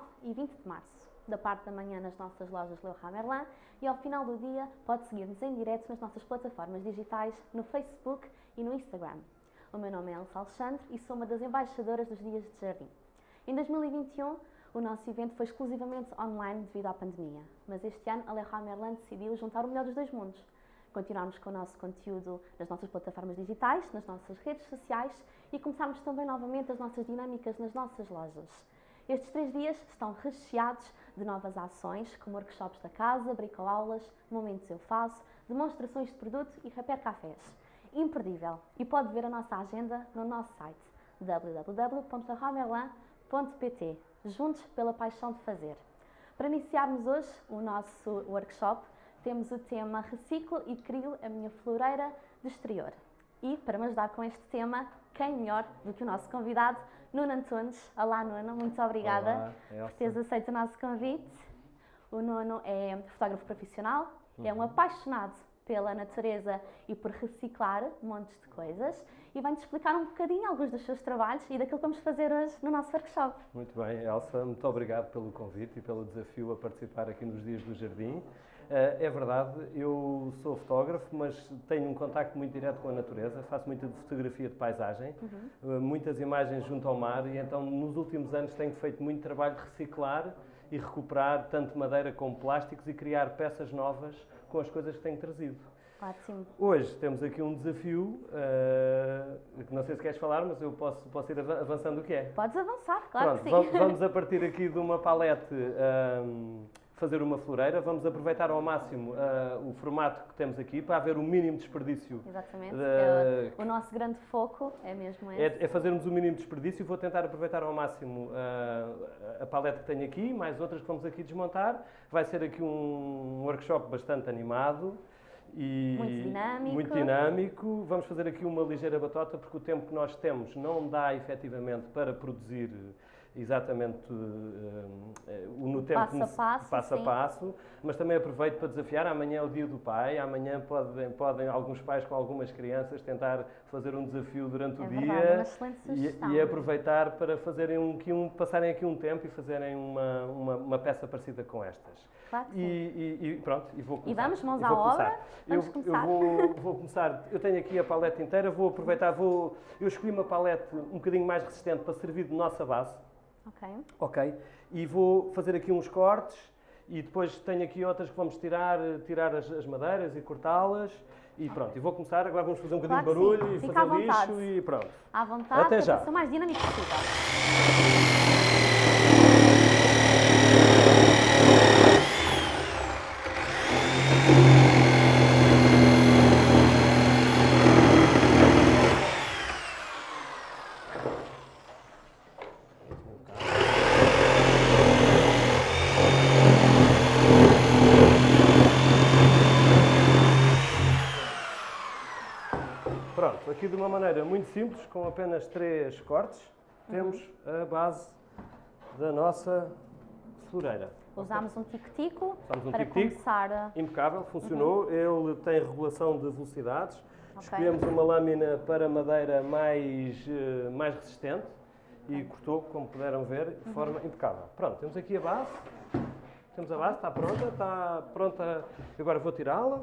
19 e 20 de março. Da parte da manhã nas nossas lojas Leroy Merlin e ao final do dia pode seguir-nos em direto nas nossas plataformas digitais no Facebook e no Instagram. O meu nome é Elsa Alexandre e sou uma das embaixadoras dos Dias de Jardim. Em 2021, o nosso evento foi exclusivamente online devido à pandemia, mas este ano a Leroy Merlin decidiu juntar o melhor dos dois mundos continuarmos com o nosso conteúdo nas nossas plataformas digitais, nas nossas redes sociais e começarmos também novamente as nossas dinâmicas nas nossas lojas. Estes três dias estão recheados de novas ações, como workshops da casa, bricoaulas, momentos eu faço, demonstrações de produto e rapé cafés. Imperdível! E pode ver a nossa agenda no nosso site www.ramerlan.pt Juntos pela paixão de fazer. Para iniciarmos hoje o nosso workshop, temos o tema Reciclo e Crio a minha floreira de exterior. E para me ajudar com este tema, quem melhor do que o nosso convidado, Nuno Antunes. Olá, Nuno, muito obrigada Olá, por teres aceito o nosso convite. O Nuno é fotógrafo profissional, uhum. é um apaixonado pela natureza e por reciclar montes de coisas e vai-nos explicar um bocadinho alguns dos seus trabalhos e daquilo que vamos fazer hoje no nosso workshop. Muito bem, Elsa, muito obrigado pelo convite e pelo desafio a participar aqui nos Dias do Jardim. Eh, é verdade, eu sou fotógrafo, mas tenho um contacto muito direto com a natureza, faço muita fotografia de paisagem, uhum. Eh, muitas imagens junto ao mar e então nos últimos anos tenho feito muito trabalho de reciclar e recuperar tanto madeira como plásticos e criar peças novas com as coisas que tenho trazido. Ótimo. Hoje temos aqui um desafio, uh, que não sei se queres falar, mas eu posso, posso ir avançando o que é. Podes avançar, claro Pronto, que sim. Vamos a partir aqui de uma palete um, fazer uma floreira, vamos aproveitar ao máximo uh, o formato que temos aqui para haver o mínimo desperdício. Exatamente, de... é o, o, nosso grande foco é mesmo esse. É, é fazermos o mínimo desperdício, vou tentar aproveitar ao máximo uh, a paleta que tenho aqui, mais outras que vamos aqui desmontar. Vai ser aqui um workshop bastante animado. E muito dinâmico. muito dinâmico. Vamos fazer aqui uma ligeira batota, porque o tempo que nós temos não dá efetivamente para produzir exatamente uh, no tempo passo a passo, passo, a passo, mas também aproveito para desafiar. Amanhã é o dia do pai, amanhã podem, podem alguns pais com algumas crianças tentar fazer um desafio durante é o verdade, dia e, e, aproveitar para fazerem um, um, passarem aqui um tempo e fazerem uma, uma, uma peça parecida com estas. Claro e, e, e, pronto, e vou começar. E vamos mãos à obra? Vamos eu, começar. Eu vou, vou, começar, eu tenho aqui a paleta inteira, vou aproveitar, vou, eu escolhi uma paleta um bocadinho mais resistente para servir de nossa base. Ok. Ok. E vou fazer aqui uns cortes e depois tenho aqui outras que vamos tirar, tirar as, as madeiras e cortá-las. E pronto, e vou começar, agora vamos fazer um bocadinho claro de barulho sim. e Fica fazer lixo e pronto. À vontade, Até já. o mais dinâmico possível. Aqui de uma maneira muito simples, com apenas três cortes, temos a base da nossa floreira. Usámos um tico-tico um para tico -tico, começar. Impecável, funcionou. Uhum. Ele tem regulação de velocidades. Okay. Escolhemos uma lâmina para madeira mais, uh, mais resistente e cortou, como puderam ver, de uhum. forma impecável. Pronto, temos aqui a base. Temos a base, está pronta, está pronta. Agora vou tirá-la.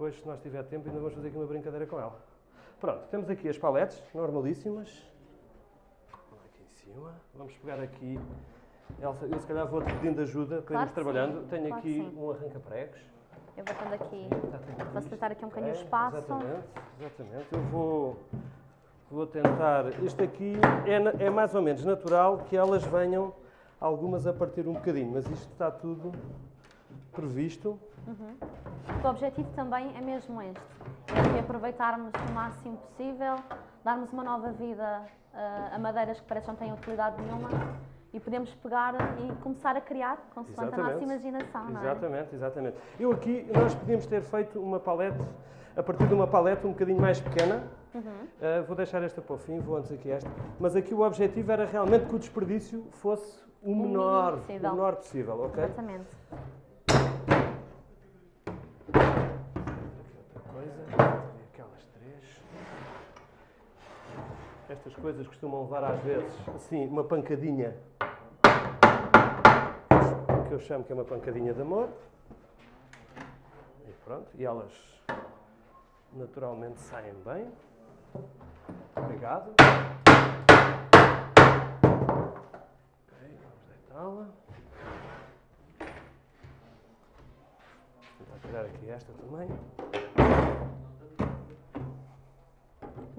Depois, se nós tiver tempo, ainda vamos fazer aqui uma brincadeira com ela. Pronto, temos aqui as paletes, normalíssimas. Aqui em cima. Vamos pegar aqui... Elsa, eu se calhar vou-te pedindo ajuda para claro irmos trabalhando. Sim. Tenho claro aqui um arranca-pregos. Eu vou tendo aqui, facilitar aqui um bocadinho o espaço. Exatamente, exatamente. Eu vou, vou tentar... Este aqui é, é mais ou menos natural que elas venham algumas a partir um bocadinho, mas isto está tudo previsto. Uhum. O objetivo também é mesmo este, é aproveitarmos o máximo possível, darmos uma nova vida uh, a madeiras que parece que não têm utilidade nenhuma e podemos pegar e começar a criar consoante exatamente. a nossa imaginação, não é? Exatamente, exatamente. Eu aqui, nós podíamos ter feito uma palete, a partir de uma palete um bocadinho mais pequena, uhum. uh, vou deixar esta para o fim, vou antes aqui esta, mas aqui o objetivo era realmente que o desperdício fosse o menor, o menor possível, ok? Exatamente. Aqui outra coisa, aquelas três. Estas coisas costumam levar às vezes, assim, uma pancadinha, que eu chamo que é uma pancadinha de amor. E pronto, e elas naturalmente saem bem. Obrigado. Ok, vamos deitá-la. Vou tirar aqui esta também.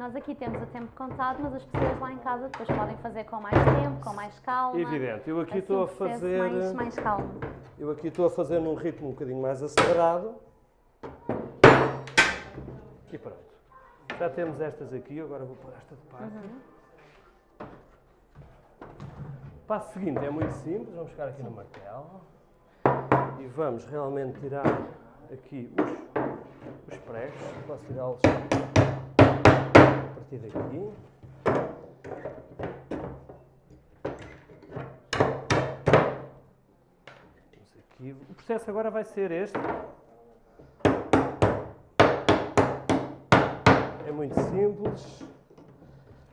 Nós aqui temos o tempo contado, mas as pessoas lá em casa depois podem fazer com mais tempo, com mais calma. Evidente, eu aqui Assim estou a fazer. Mais, mais calmo. Eu aqui estou a fazer num ritmo um bocadinho mais acelerado. E pronto. Já temos estas aqui, agora vou pôr esta de parte. O passo seguinte é muito simples, vamos ficar aqui no martelo. E vamos realmente tirar aqui os, os pregos. Posso tirá-los partir daqui. Aqui. O processo agora vai ser este. É muito simples.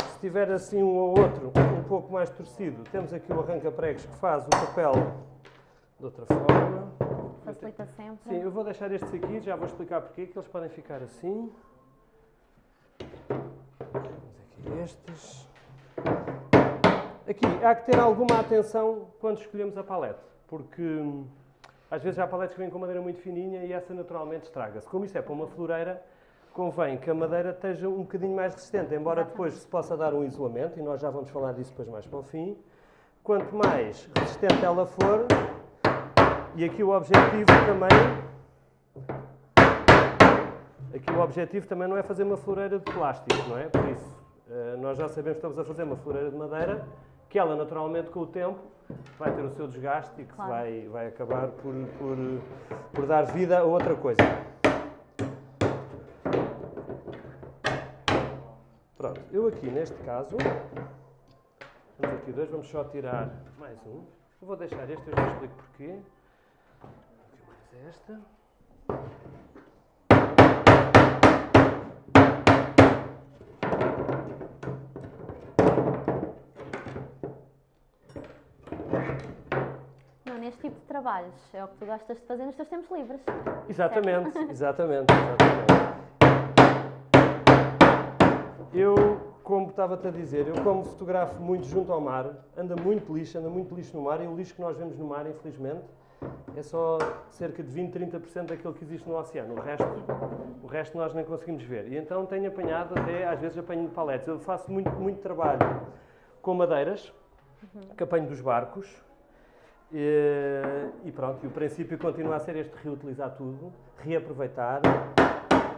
Se tiver assim um ou outro um pouco mais torcido, temos aqui o arranca-pregos que faz o papel de outra forma. Facilita sempre. Sim, eu vou deixar estes aqui, já vou explicar porque que eles podem ficar assim. Aqui há que ter alguma atenção quando escolhemos a palete, porque hum, às vezes há paletes que vêm com madeira muito fininha e essa naturalmente estraga-se. Como isto é para uma floreira, convém que a madeira esteja um bocadinho mais resistente, embora depois se possa dar um isolamento, e nós já vamos falar disso depois mais para o fim. Quanto mais resistente ela for, e aqui o objetivo também Aqui o objetivo também não é fazer uma floreira de plástico, não é? Por isso, nós já sabemos que estamos a fazer uma floreira de madeira, que ela naturalmente com o tempo vai ter o seu desgaste e que Claro. vai, vai acabar por, por, por dar vida a outra coisa. Pronto, eu aqui neste caso, temos aqui dois, vamos só tirar mais um. Eu vou deixar este, eu já explico porquê. Aqui mais esta. Neste tipo de trabalhos é o que tu gostas de fazer nos teus tempos livres. Exatamente, exatamente, exatamente. Eu, como estava-te a dizer, eu como fotografo muito junto ao mar, anda muito lixo, anda muito lixo no mar, e o lixo que nós vemos no mar, infelizmente, é só cerca de 20, 30% daquilo que existe no oceano. O resto, o resto nós nem conseguimos ver. E então tenho apanhado até, às vezes apanho paletes. Eu faço muito, muito trabalho com madeiras, que apanho dos barcos, e, e pronto, e o princípio continua a ser este reutilizar tudo, reaproveitar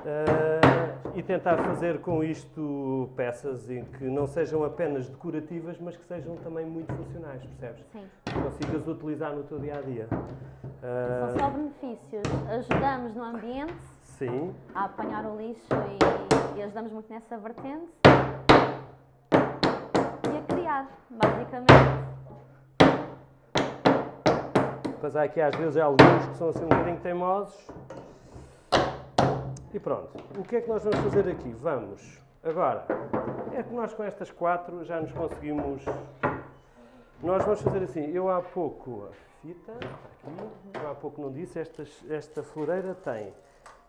eh, e tentar fazer com isto peças em que não sejam apenas decorativas, mas que sejam também muito funcionais, percebes? Sim. Que consigas utilizar no teu dia a dia. São só benefícios. Ajudamos no ambiente sim, a apanhar o lixo e, e ajudamos muito nessa vertente. E a criar, basicamente. Mas há aqui às vezes alguns que são assim um bocadinho teimosos. E pronto. O que é que nós vamos fazer aqui? Vamos. Agora, é que nós com estas quatro já nos conseguimos. Nós vamos fazer assim. Eu há pouco. A fita. Aqui. Eu há pouco não disse. Esta, esta floreira tem.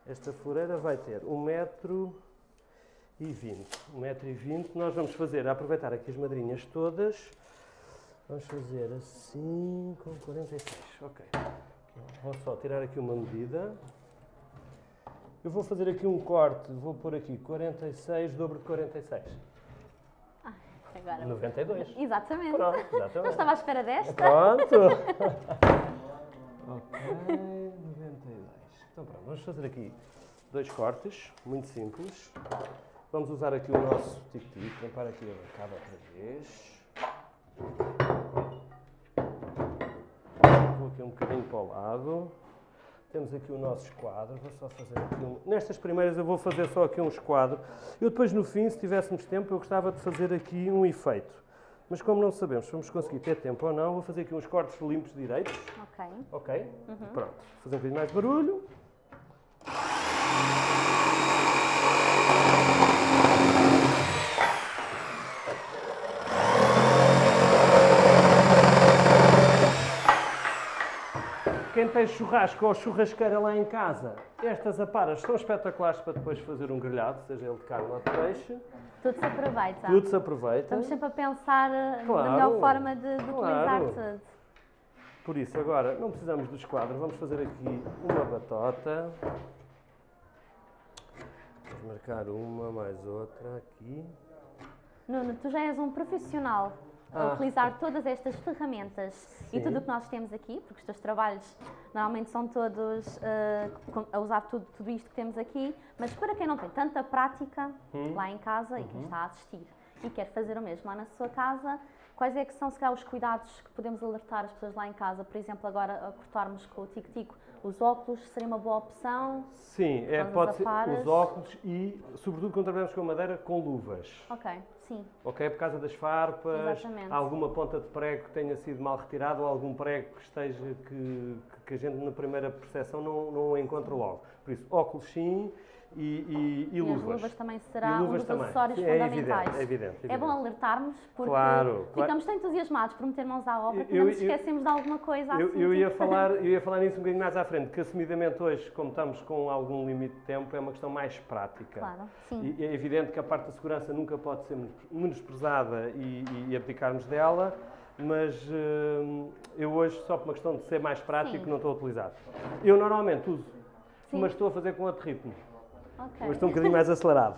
Esta floreira vai ter um metro e. Um metro e vinte. Nós vamos fazer, aproveitar aqui as madrinhas todas. Vamos fazer assim com 46. Ok. Vou só tirar aqui uma medida. Eu vou fazer aqui um corte, vou pôr aqui 46, dobro de 46. Agora. 92. Exatamente. Pronto, Não exatamente. estava à espera desta. Pronto. ok, 92. Então pronto, vamos fazer aqui dois cortes, muito simples. Vamos usar aqui o nosso tic-tic, limpar aqui a bancada outra vez. Aqui um bocadinho para o lado. Temos aqui o nosso esquadro, vou só fazer aqui um... Nestas primeiras eu vou fazer só aqui um esquadro. Eu depois no fim, se tivéssemos tempo, eu gostava de fazer aqui um efeito. Mas como não sabemos se vamos conseguir ter tempo ou não, vou fazer aqui uns cortes limpos direitos. Ok. Ok? Pronto. Fazer um bocadinho mais barulho. Tens churrasco ou churrasqueira lá em casa, estas aparas são espetaculares para depois fazer um grelhado, seja ele de carne ou de peixe. Tudo se aproveita. Tudo se aproveita. Estamos sempre a pensar eh, Claro, na melhor forma de, de claro. utilizar tudo. Por isso, agora, não precisamos dos quadros, vamos fazer aqui uma batota. Vamos marcar uma, mais outra aqui. Nuno, tu já és um profissional a Ah. utilizar todas estas ferramentas e Sim. tudo o que nós temos aqui, porque os teus trabalhos normalmente são todos com- a usar tudo, tudo isto que temos aqui, mas para quem não tem tanta prática Hum. lá em casa e Uhum. quem está a assistir e quer fazer o mesmo lá na sua casa, quais é que são se calhar, os cuidados que podemos alertar as pessoas lá em casa? Por exemplo, agora a cortarmos com o tico-tico, os óculos seria uma boa opção? Sim, é, pode ser os óculos e, sobretudo, quando trabalhamos com madeira, com luvas. Ok, sim. Ok? Por causa das farpas, Exatamente. alguma ponta de prego que tenha sido mal retirado ou algum prego que esteja que, que a gente na primeira percepção não, não encontra logo. Por isso, óculos sim e, e, e E as luvas. luvas também será um luvas dos também. acessórios é fundamentais. evidente, é evidente, é É bom evidente. alertarmos porque Claro, claro. ficamos tão entusiasmados por meter mãos à obra que Eu- não nos eu- esquecemos de alguma coisa Eu, assim. eu ia tipo- falar, eu ia falar nisso um bocadinho mais à frente, que assumidamente hoje, como estamos com algum limite de tempo, é uma questão mais prática. Claro, sim. E é evidente que a parte da segurança nunca pode ser menosprezada e, e abdicarmos dela, mas hum, eu hoje, só por uma questão de ser mais prático, Sim. não estou a utilizar. Eu normalmente uso, Sim. mas estou a fazer com outro ritmo. Ok. Hoje estou um bocadinho mais acelerado.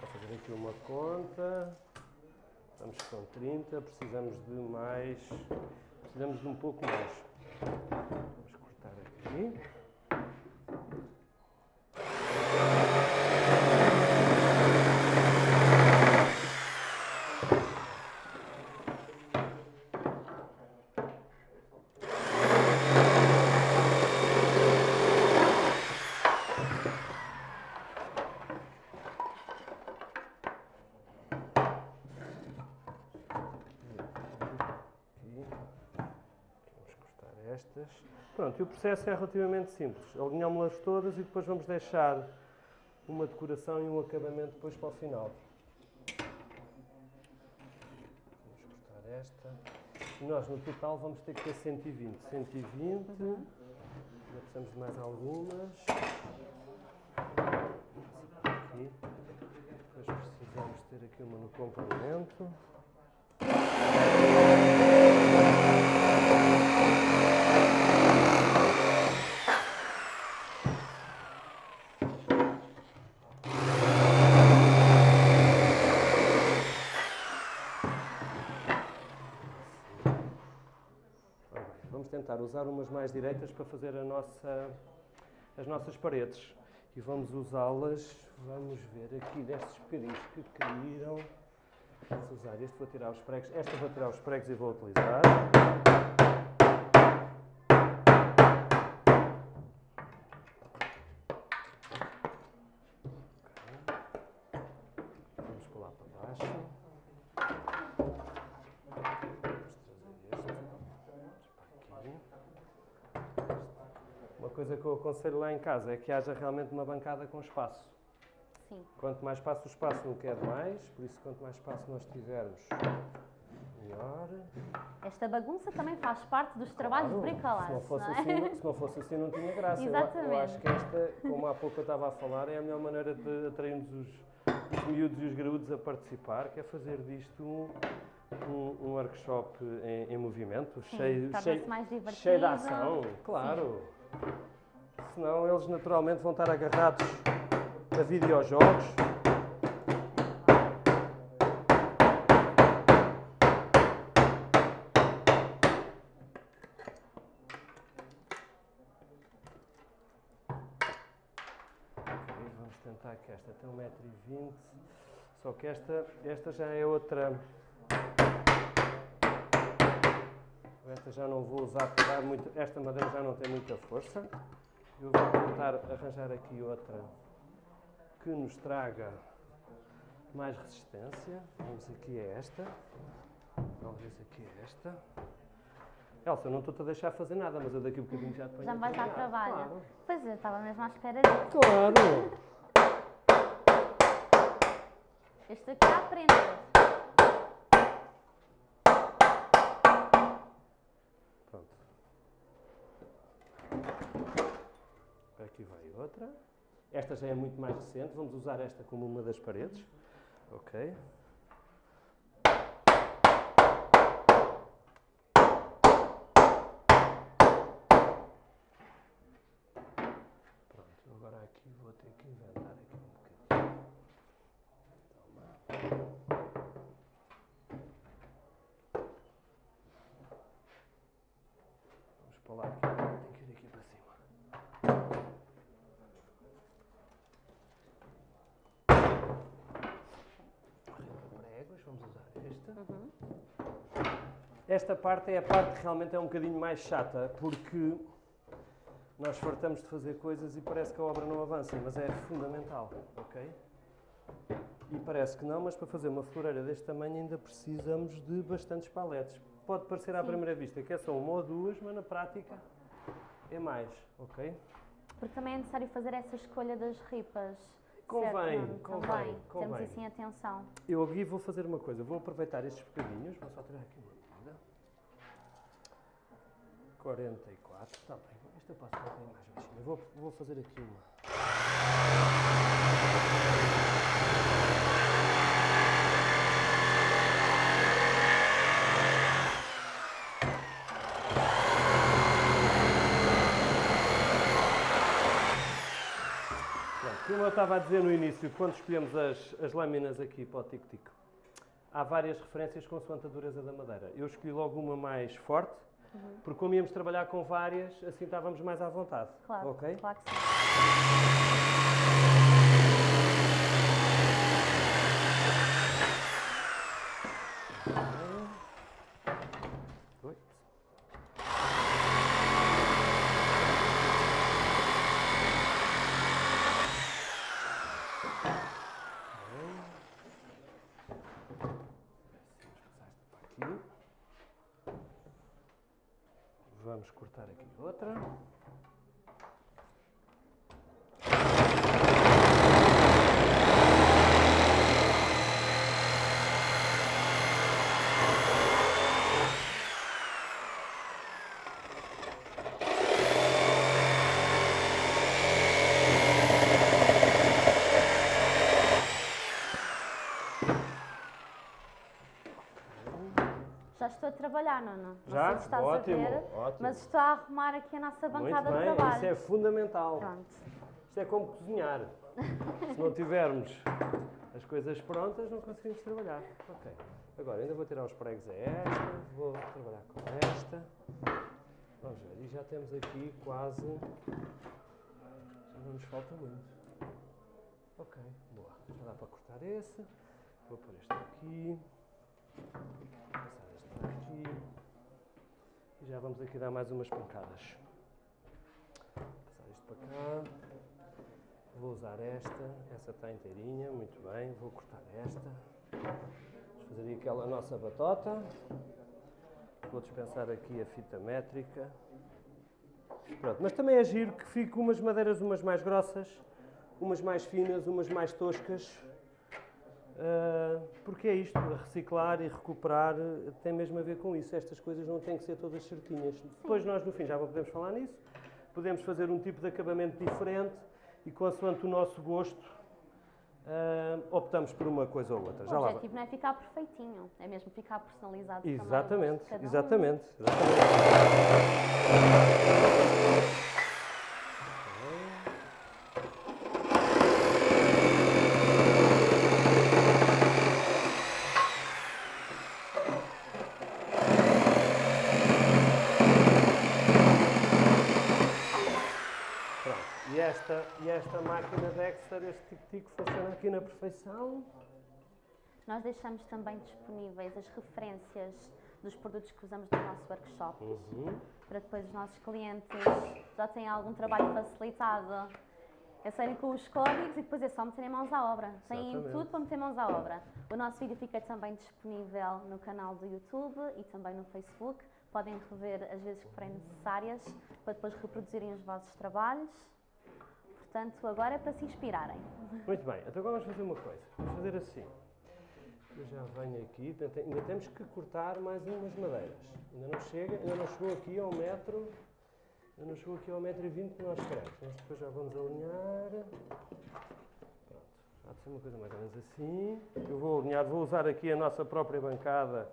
Vou fazer aqui uma conta. Estamos com 30, precisamos de mais. Precisamos de um pouco mais. Vamos cortar. Aqui. Vamos cortar estas. Pronto, e o processo é relativamente simples. Alinhámos-las todas e depois vamos deixar uma decoração e um acabamento depois para o final. Vamos cortar esta. E nós no total vamos ter que ter 120. 120. Ainda precisamos de mais algumas. Aqui. Depois precisamos ter aqui uma no complemento. Ora bem, Vamos tentar usar umas mais direitas para fazer nossa, as nossas paredes. E vamos usá-las, vamos ver aqui destes bocadinhos que caíram. Vamos usar este, vou tirar os pregos. Esta vou tirar os pregos e vou utilizar. Ok. Vamos pular para baixo. Vamos trazer este para aqui. Uma coisa que eu aconselho lá em casa é que haja realmente uma bancada com espaço. Sim. Quanto mais espaço o espaço não quer mais, por isso quanto mais espaço nós tivermos, melhor. Esta bagunça também faz parte dos trabalhos Claro, de bricolagem, se não, fosse não é? assim, se não fosse assim não tinha graça. Eu- Eu, Exatamente. acho que esta, como há pouco eu estava a falar, é a melhor maneira de atrairmos os, os miúdos e os graúdos a participar, que é fazer disto um, um, um workshop em, em movimento, Sim, cheio, cheio, cheio de ação, claro. Senão eles naturalmente vão estar agarrados a videojogos. Vamos tentar que esta tem 1,20m. Só que esta, esta já é outra. Esta já não vou usar muito. Esta madeira já não tem muita força. Eu vou tentar arranjar aqui outra que nos traga mais resistência. Vamos aqui a esta. Talvez aqui a esta. Elsa, eu não estou-te a deixar fazer nada, mas eu daqui a bocadinho já te Já me vais dar trabalho. Claro. Pois eu estava mesmo à espera disso. Claro! Este aqui é a aprender. Aqui vai outra. Esta já é muito mais recente, vamos usar esta como uma das paredes. Ok. Pronto, agora aqui vou ter que inventar aqui um bocadinho. Toma. Vamos para lá aqui. Tem que ir aqui para cima. Pregos, vamos usar esta. Uhum. Esta parte é a parte que realmente é um bocadinho mais chata, porque nós fartamos de fazer coisas e parece que a obra não avança, mas é fundamental, ok? E parece que não, mas para fazer uma floreira deste tamanho ainda precisamos de bastantes paletes. Pode parecer à Sim. primeira vista que é só uma ou duas, mas na prática é mais, ok? Porque também é necessário fazer essa escolha das ripas. Convém, certo, convém, Convém. Temos isso em atenção. Eu aqui vou fazer uma coisa, vou aproveitar estes bocadinhos, vou só tirar aqui uma. 44, está bem. Esta eu fazer bem mais baixinha. Vou, vou fazer aqui uma. Como eu estava a dizer no início, quando escolhemos as, as lâminas aqui para o tico-tico, há várias referências consoante a dureza da madeira. Eu escolhi logo uma mais forte, porque como íamos trabalhar com várias, assim estávamos mais à vontade. Claro, Ok? claro que sim. Oi. Aqui. Vamos cortar aqui outra. Já estou a trabalhar, Nuno. Não Já? estás Ótimo, a ver, ótimo. mas estou a arrumar aqui a nossa Muito bancada de bem, trabalho. isso é fundamental. Pronto. Isto é como cozinhar. Se não tivermos as coisas prontas, não conseguimos trabalhar. Ok. Agora, ainda vou tirar os pregos a esta, vou trabalhar com esta. Vamos ver, e já temos aqui quase. Já não nos falta muito. Ok, boa. Já dá para cortar esse. Vou pôr este aqui. Passar este para aqui. E já vamos aqui dar mais umas pancadas. Passar isto para cá. Vou usar esta, essa está inteirinha, muito bem. Vou cortar esta. Vamos fazer aquela nossa batota. Vou dispensar aqui a fita métrica. Pronto, mas também é giro que fique umas madeiras umas mais grossas, umas mais finas, umas mais toscas. Ah, porque é isto, reciclar e recuperar tem mesmo a ver com isso. Estas coisas não têm que ser todas certinhas. Depois nós no fim já podemos falar nisso. Podemos fazer um tipo de acabamento diferente e consoante o nosso gosto ah, optamos por uma coisa ou outra. Já o lá vai. objetivo não é ficar perfeitinho, é mesmo ficar personalizado Exatamente, um. exatamente, exatamente. Pronto, e esta, e esta máquina Dexter, este tic-tic, funciona aqui na perfeição. Nós deixamos também disponíveis as referências dos produtos que usamos no nosso workshop, Uhum. para depois os nossos clientes já tenham algum trabalho facilitado É saírem com os códigos e depois é só meterem mãos à obra. Têm tudo para meter mãos à obra. O nosso vídeo fica também disponível no canal do YouTube e também no Facebook. Podem rever as vezes que forem necessárias para depois reproduzirem os vossos trabalhos. Portanto, agora é para se inspirarem. Muito bem, então agora vamos fazer uma coisa. Vamos fazer assim. Eu já venho aqui, ainda tem- ainda temos que cortar mais umas madeiras. Ainda não chega, ainda não chegou aqui ao metro, ainda não chegou aqui ao metro e vinte que nós queremos. Nós depois já vamos alinhar. Pronto, há de ser uma coisa mais ou menos assim. Eu vou alinhar, vou usar aqui a nossa própria bancada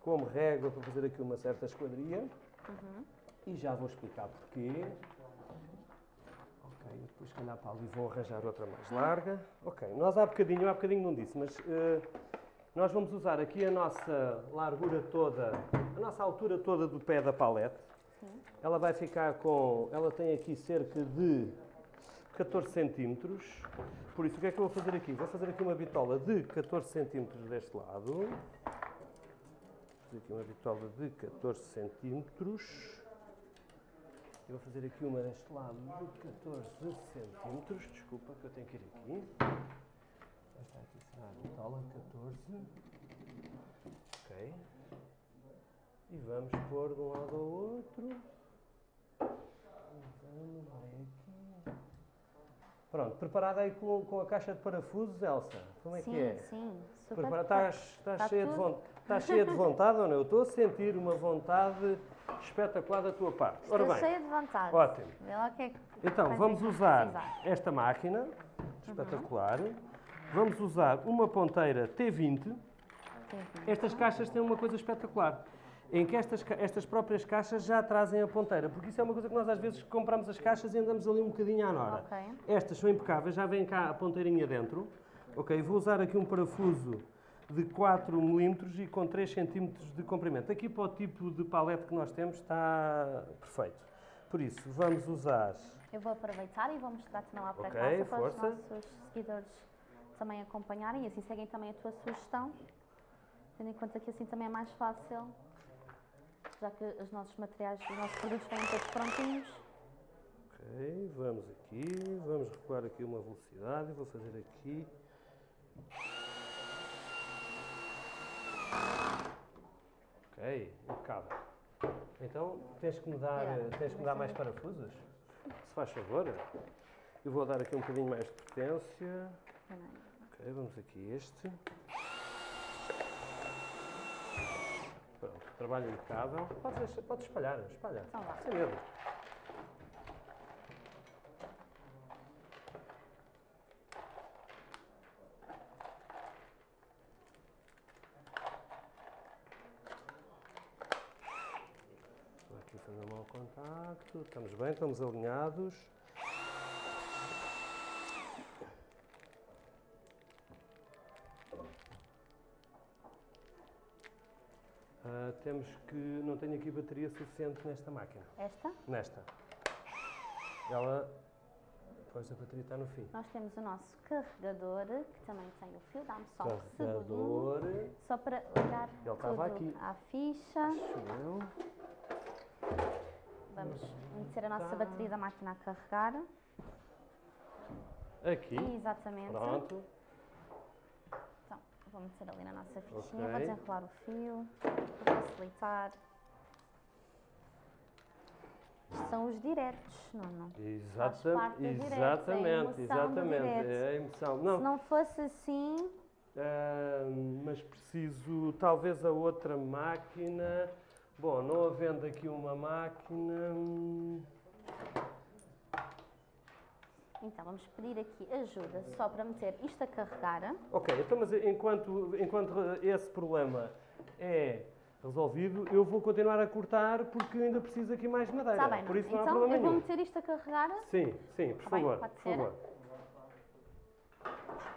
como régua para fazer aqui uma certa esquadria. E já vou explicar porquê. Depois se calhar para ali vou arranjar outra mais larga. Ok, nós há bocadinho, há bocadinho não disse, mas eh, nós vamos usar aqui a nossa largura toda, a nossa altura toda do pé da palete. Ela vai ficar com, ela tem aqui cerca de 14 centímetros. Por isso, o que é que eu vou fazer aqui? Vou fazer aqui uma bitola de 14 centímetros deste lado. Vou fazer aqui uma bitola de 14 centímetros. Eu vou fazer aqui uma deste lado de 14 centímetros. Desculpa que eu tenho que ir aqui. Esta aqui será a bitola 14. Ok. E vamos pôr de um lado ao outro. Vamos, vai aqui. Pronto, preparada aí com, com a caixa de parafusos, Elsa? Como é sim, que é? sim. Super Prepara- Estás, estás Está cheia, de estás cheia de vontade ou não? Eu estou a sentir uma vontade espetacular da tua parte. Ora Estou bem, cheia de vontade. ótimo. É Então, vamos usar precisar. esta máquina, espetacular. Vamos usar uma ponteira T20. Tem aqui. Estas caixas têm uma coisa espetacular. Em que estas, estas próprias caixas já trazem a ponteira, porque isso é uma coisa que nós às vezes compramos as caixas e andamos ali um bocadinho à nora. Ok. Estas são impecáveis, já vem cá a ponteirinha dentro. Ok, vou usar aqui um parafuso de 4 mm e com 3 cm de comprimento. Aqui para o tipo de palete que nós temos está perfeito. Por isso, vamos usar Eu vou aproveitar e vou mostrar também lá para Ok, casa para força. os nossos seguidores também acompanharem e assim seguem também a tua sugestão, tendo em conta que assim também é mais fácil, já que os nossos materiais, os nossos produtos vêm todos prontinhos. Ok, vamos aqui, vamos recuar aqui uma velocidade, vou fazer aqui. Ok, impecável. Então, tens que me dar, Obrigada. tens que me dar mais parafusos? Se faz favor. Eu vou dar aqui um bocadinho mais de potência. Ok, vamos aqui este. Pronto, trabalho impecável. Podes, deixar- podes espalhar, espalha. Então vá. Sem medo. Aqui fazer um mau contacto. Estamos bem, estamos alinhados. Temos que. Não tenho aqui bateria suficiente nesta máquina. Esta, Nesta. Ela. Pois a bateria está no fim. nós temos o nosso carregador, que também tem o fio, dá-me só um Carregador. só para ligar Ele estava tudo aqui. à ficha. Acho eu. Vamos meter a nossa Tá. bateria da máquina a carregar. Aqui. Exatamente. Pronto. Vou meter ali na nossa fichinha, Ok. vou desenrolar o fio, para facilitar. Isto são os diretos. Exata- parte do direto, é exatamente, do exatamente. direto. É a emoção. Se Não, não fosse assim, ah, mas preciso talvez a outra máquina. Bom, não havendo aqui uma máquina. Então vamos pedir aqui ajuda só para meter isto a carregar. Ok, então mas enquanto, enquanto esse problema é resolvido, eu vou continuar a cortar porque ainda preciso aqui mais madeira. Está bem, Por isso não há então problema eu vou meter isto a carregar. Sim, sim, por Está bem, favor. pode por favor.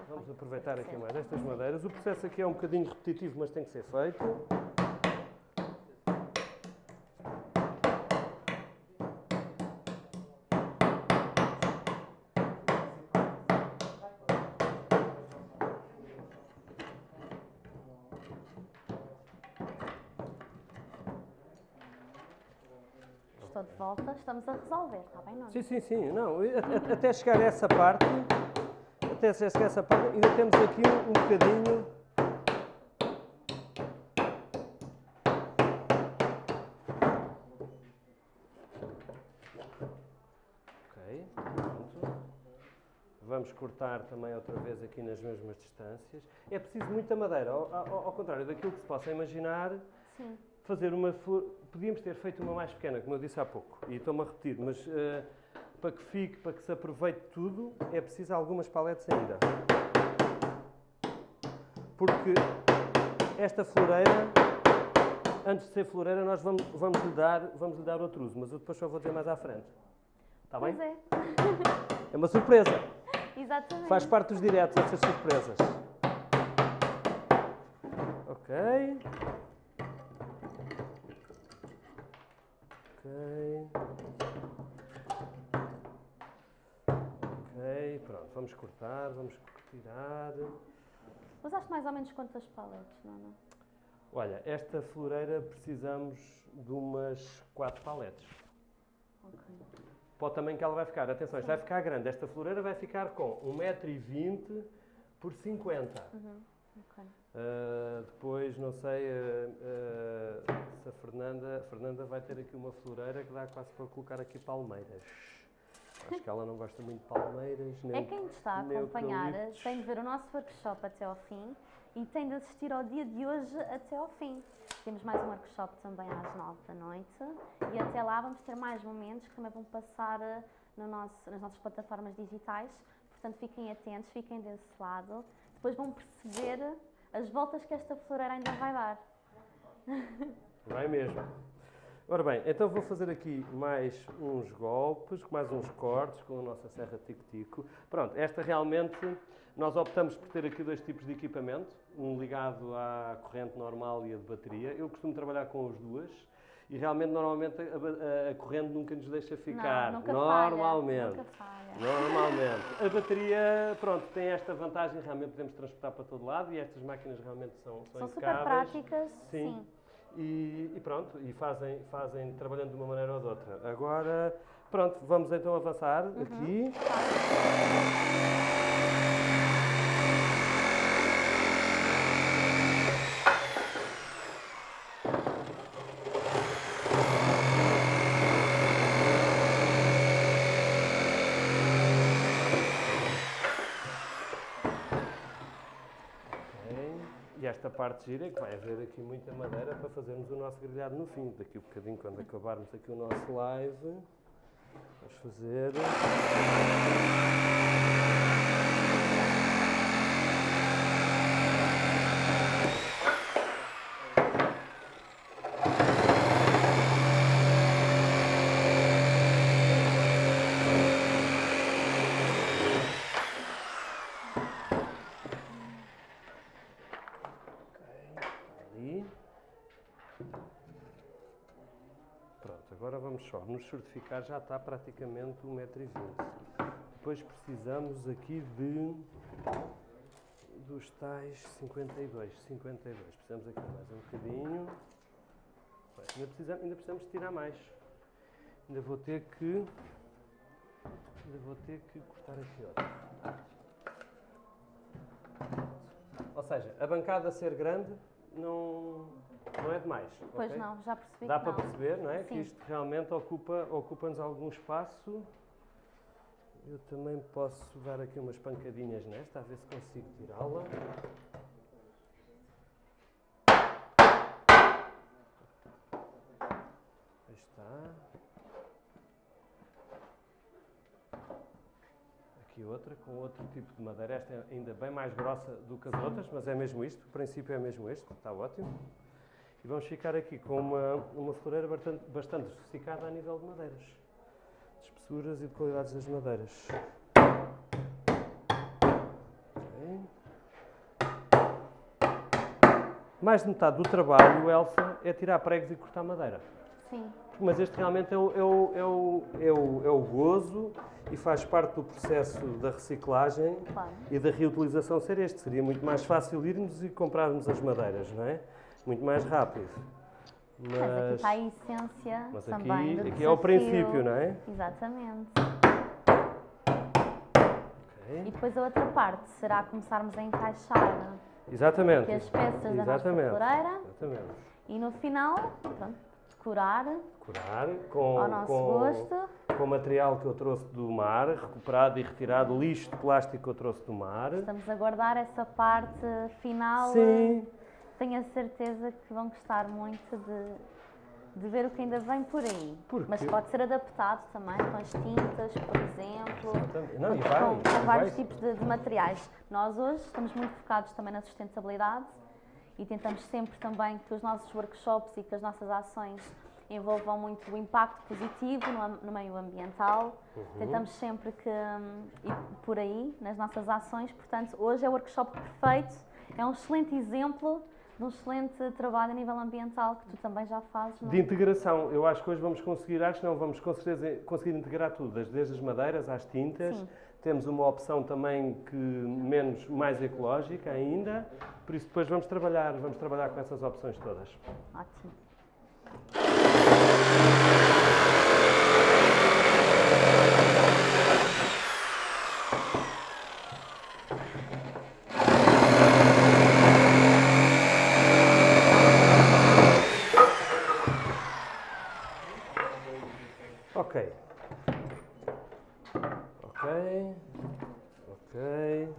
Vamos aproveitar aqui mais estas madeiras. O processo aqui é um bocadinho repetitivo, mas tem que ser feito. Estou de volta. Estamos a resolver, está bem, Nuno? Sim, sim, sim. Não, até chegar a essa parte, até chegar a essa parte, ainda temos aqui um, um bocadinho vamos cortar também outra vez aqui nas mesmas distâncias. É preciso muita madeira, ao, ao, ao contrário daquilo que se possa imaginar. Sim. Fazer uma flor. Podíamos ter feito uma mais pequena, como eu disse há pouco, e estou-me a repetir, mas uh, para que fique, para que se aproveite tudo, é preciso algumas paletes ainda. Porque esta floreira, antes de ser floreira, nós vamos, vamos, lhe, dar, vamos lhe dar outro uso, mas eu depois só vou dizer mais à frente. Está bem? Pois é. É uma surpresa. Exatamente. Faz parte dos diretos, essas surpresas. Ok. Ok. Pronto. Vamos cortar, vamos tirar. Usaste mais ou menos quantas paletes, não? Olha, esta floreira precisamos de umas 4 paletes. Ok para o tamanho que ela vai ficar. Atenção, isto vai ficar grande. Esta floreira vai ficar com 1,20m por 50 uhum. Okay. uh, depois, não sei uh, uh, se a Fernanda, a Fernanda vai ter aqui uma floreira que dá quase para colocar aqui palmeiras. Acho que ela não gosta muito de palmeiras. Nem, é quem está a acompanhar tem de ver o nosso workshop até ao fim e tem de assistir ao dia de hoje até ao fim. Temos mais um workshop também às 9 da noite e até lá vamos ter mais momentos que também vão passar no nosso, nas nossas plataformas digitais. Portanto, fiquem atentos, fiquem desse lado. Depois vão perceber as voltas que esta floreira ainda vai dar. Vai mesmo. Ora bem, então vou fazer aqui mais uns golpes, mais uns cortes com a nossa serra tico-tico. Pronto, esta realmente, nós optamos por ter aqui dois tipos de equipamento um ligado à corrente normal e a de bateria. Eu costumo trabalhar com as duas e realmente normalmente a, a, a corrente nunca nos deixa ficar. Não, nunca normalmente. Falha, nunca falha. Normalmente. A bateria, pronto, tem esta vantagem, realmente podemos transportar para todo lado e estas máquinas realmente são São, são super práticas. Sim. sim. E, e, pronto, e fazem, fazem trabalhando de uma maneira ou de outra. Agora, pronto, vamos então avançar uhum. aqui. esta parte gira é que vai haver aqui muita madeira para fazermos o nosso grelhado no fim. Daqui a um bocadinho, quando acabarmos aqui o nosso live, vamos fazer... vamos só nos certificar, já está praticamente 1,20m. Depois precisamos aqui de dos tais 52, 52. Precisamos aqui mais um bocadinho. Ainda precisamos, ainda precisamos tirar mais. Ainda vou ter que ainda vou ter que cortar aqui outro. Ou seja, a bancada ser grande não não é demais. Pois okay? não, já percebi. Dá para não. perceber, não é? Sim. Que isto realmente ocupa, ocupa-nos algum espaço. Eu também posso dar aqui umas pancadinhas nesta, a ver se consigo tirá-la. Aí está. Aqui outra, com outro tipo de madeira. Esta é ainda bem mais grossa do que as outras, mas é mesmo isto. O princípio é mesmo este. Está ótimo. E vamos ficar aqui com uma, uma floreira bastante, bastante sofisticada a nível de madeiras, de espessuras e de qualidades das madeiras. Mais de metade do trabalho, Elsa, é tirar pregos e cortar madeira. Sim. Mas este realmente é o, é o, é o, é o, é o gozo e faz parte do processo da reciclagem claro. e da reutilização ser este. Seria muito mais fácil irmos e comprarmos as madeiras, não é? Muito mais rápido. Mas aqui está a essência mas também aqui, do aqui é o princípio, não é? Exatamente. Ok. E depois a outra parte será começarmos a encaixar Exatamente. aqui as peças da nossa floreira Exatamente. e no final, pronto, decorar Curar com, ao nosso com, gosto. com material que eu trouxe do mar, recuperado e retirado, lixo de plástico que eu trouxe do mar. Estamos a guardar essa parte final. Sim. Tenho a certeza que vão gostar muito de, de ver o que ainda vem por aí. Porque- Mas pode ser adaptado também com as tintas, por exemplo. Não, e com, vai, com e vários vai. tipos de, de materiais. Nós hoje estamos muito focados também na sustentabilidade e tentamos sempre também que os nossos workshops e que as nossas ações envolvam muito o impacto positivo no, meio ambiental. Uhum. Tentamos sempre que hum, ir por aí nas nossas ações. Portanto, hoje é o workshop perfeito. É um excelente exemplo de um excelente trabalho a nível ambiental que tu também já fazes. não é? De integração, eu acho que hoje vamos conseguir, acho que não, vamos com certeza conseguir integrar tudo, desde desde as madeiras às tintas. Sim. Temos uma opção também que menos, mais ecológica ainda, por isso depois vamos trabalhar, vamos trabalhar com essas opções todas. Ótimo. Ok. Ok. Ok.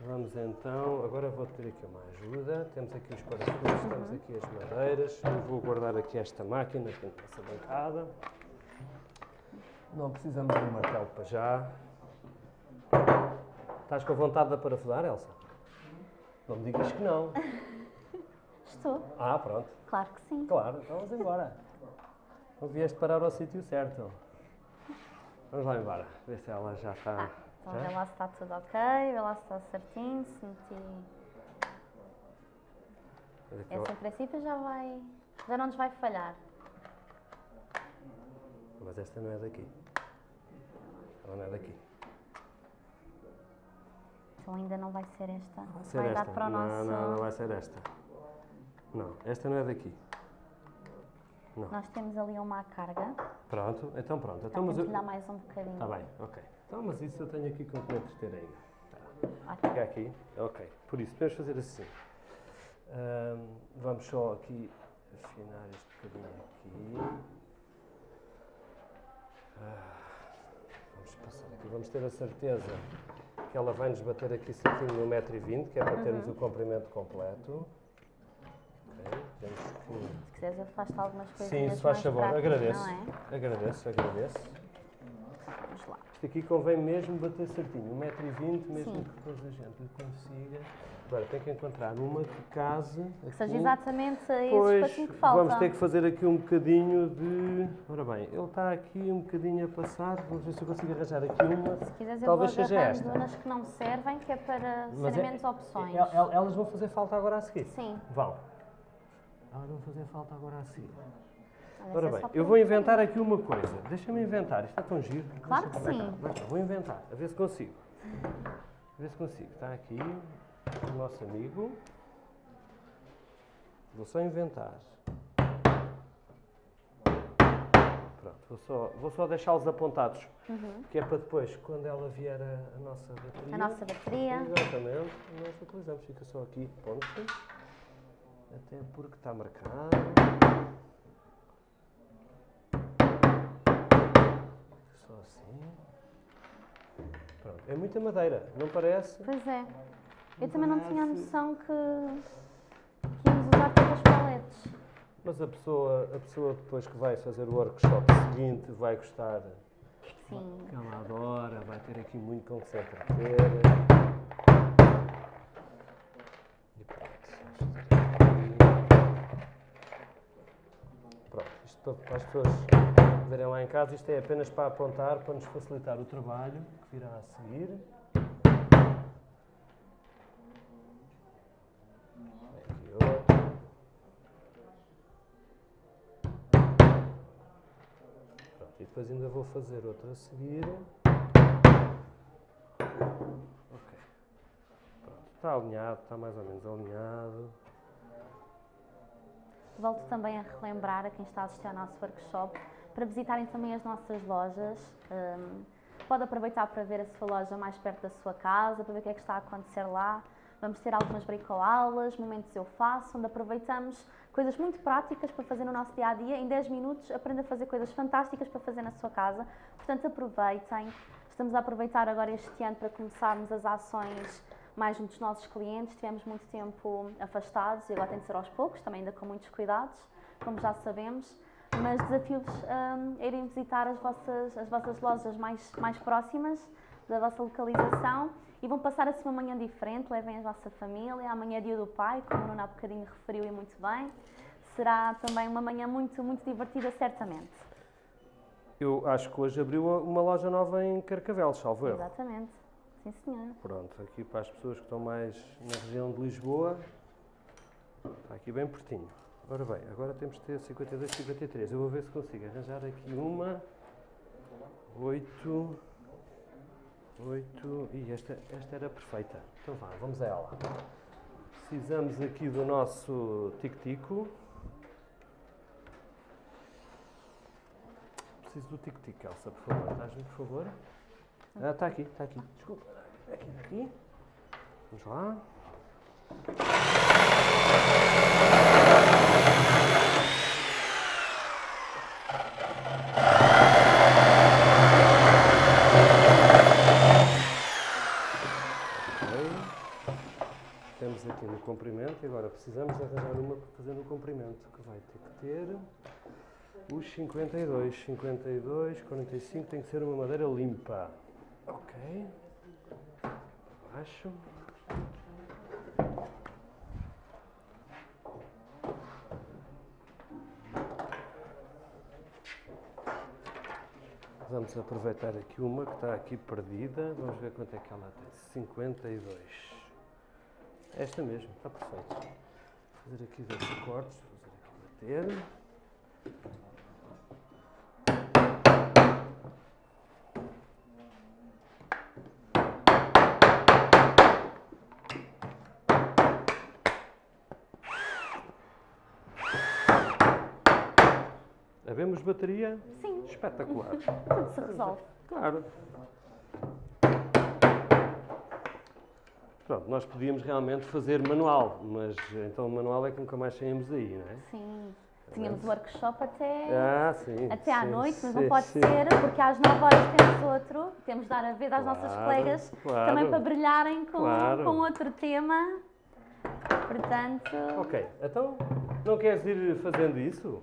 Vamos então, agora vou ter aqui uma ajuda. Temos aqui os parafusos, temos aqui as madeiras. Eu vou guardar aqui esta máquina aqui na nossa bancada. Não precisamos de um martelo para já. Estás com vontade de parafusar, Elsa? Não me digas que não. Estou. Ah, pronto. Claro que sim. Claro, então vamos embora. Não vieste parar ao sítio certo. Vamos lá embora, ver se ela já está. Ah, então já? vê lá se está tudo ok, vê lá se está certinho, se meti... Esse em princípio já vai... já não nos vai falhar. Mas esta não é daqui. Ela não é daqui. Então ainda não vai ser esta. Vai ser vai esta. dar para o não, nosso... não, não vai ser esta. Não, esta não é daqui. Não. Nós temos ali uma carga. Pronto, então pronto. Então Então, mas eu... dar mais um bocadinho. Está bem, ok. Então, mas isso eu tenho aqui com que me entreter ainda. Ótimo. Fica aqui. Ok. Por isso, podemos fazer assim. Ahm, vamos só aqui afinar este bocadinho aqui. Ah, vamos passar aqui. Vamos ter a certeza que ela vai nos bater aqui certinho no 1,20m, que é para termos Uhum. o comprimento completo. Temos que... Se quiseres afasta algumas coisas Sim, se faz favor. práticas, Agradeço. É? Agradeço, agradeço. Vamos lá. Isto aqui convém mesmo bater certinho, 1,20m, mesmo Sim. que depois a gente consiga. Agora tem que encontrar uma que case. Que seja exatamente esse Pois, espacinho que falta. vamos ter que fazer aqui um bocadinho de. Ora bem, ele está aqui um bocadinho a passar. Vamos ver se eu consigo arranjar aqui uma. Se quiseres, eu Talvez vou seja esta. umas que não servem, que é para Mas serem é- menos opções. El- el- Elas vão fazer falta agora a seguir. Sim. Vão. Elas vão fazer falta agora a seguir. Ora é bem, eu vou inventar aqui uma coisa. Deixa-me inventar. Isto é tão giro. Claro que cá, sim. Vou inventar, a ver se consigo. A ver se consigo. Está aqui o nosso amigo. Vou só inventar. Pronto, vou só, vou só deixá-los apontados. Uhum. Que é para depois, quando ela vier a, a nossa bateria. A nossa bateria. Exatamente, nós utilizamos. Fica só aqui, ponto. Até porque está marcado. Assim. Pronto, é muita madeira, não parece? Pois é. Eu também não tinha a noção que, que íamos usar tantas paletes. Mas a pessoa, a pessoa depois que vai fazer o workshop seguinte vai gostar. Sim. Que ela adora, vai ter aqui muito com que se entreter. E pronto. Pronto, isto para as pessoas verem lá em casa, isto é apenas para apontar, para nos facilitar o trabalho que virá a seguir. Outro. E depois ainda vou fazer outra a seguir. Pronto, está alinhado, está mais ou menos alinhado. volto também a relembrar a quem está a assistir ao nosso workshop para visitarem também as nossas lojas. Um, pode aproveitar para ver a sua loja mais perto da sua casa, para ver o que é que está a acontecer lá. Vamos ter algumas bricoaulas, momentos eu faço, onde aproveitamos coisas muito práticas para fazer no nosso dia a dia. Em 10 minutos, aprenda a fazer coisas fantásticas para fazer na sua casa. Portanto, aproveitem. Estamos a aproveitar agora este ano para começarmos as ações mais junto dos nossos clientes. Tivemos muito tempo afastados e agora tem de ser aos poucos, também ainda com muitos cuidados, como já sabemos. Mas desafio-vos um, a irem visitar as vossas, as vossas lojas mais, mais próximas da vossa localização e vão passar assim uma manhã diferente. Levem a vossa família. Amanhã é dia do pai, como o Nuno há bocadinho referiu e muito bem. Será também uma manhã muito, muito divertida, certamente. Eu acho que hoje abriu uma loja nova em Carcavelos, salvo erro. Exatamente. Sim, senhor. Pronto, aqui para as pessoas que estão mais na região de Lisboa, está aqui bem pertinho. Ora bem, agora temos de ter 52, 53. Eu vou ver se consigo arranjar aqui uma, 8, 8, e esta, esta era perfeita. Então vá, vamos a ela. Precisamos aqui do nosso tic-tico. Preciso do tic-tic, Elsa, por favor. Estás-me, por favor? Ah, está aqui, está aqui. Desculpa. Aqui, aqui. Vamos lá. Temos aqui no comprimento e agora precisamos arranjar uma para fazer no comprimento, que vai ter que ter os 52. 52, 45, tem que ser uma madeira limpa. Ok. Baixo. Vamos aproveitar aqui uma que está aqui perdida. Vamos ver quanto é que ela tem. 52. Esta mesmo, está perfeito. Vou fazer aqui dois cortes, vou fazer aqui bater. Havemos bateria? Sim. Espetacular. Tudo se resolve. Claro. Pronto, nós podíamos realmente fazer manual, mas então o manual é que nunca mais saímos aí, não é? Sim. Tínhamos workshop até, Ah, sim. até à sim, noite, mas sim, não pode ser, porque às 9 horas temos outro. Temos de dar a ver às nossas Claro, colegas claro. também para brilharem com, Claro. com outro tema. Portanto, Ok, então não queres ir fazendo isso?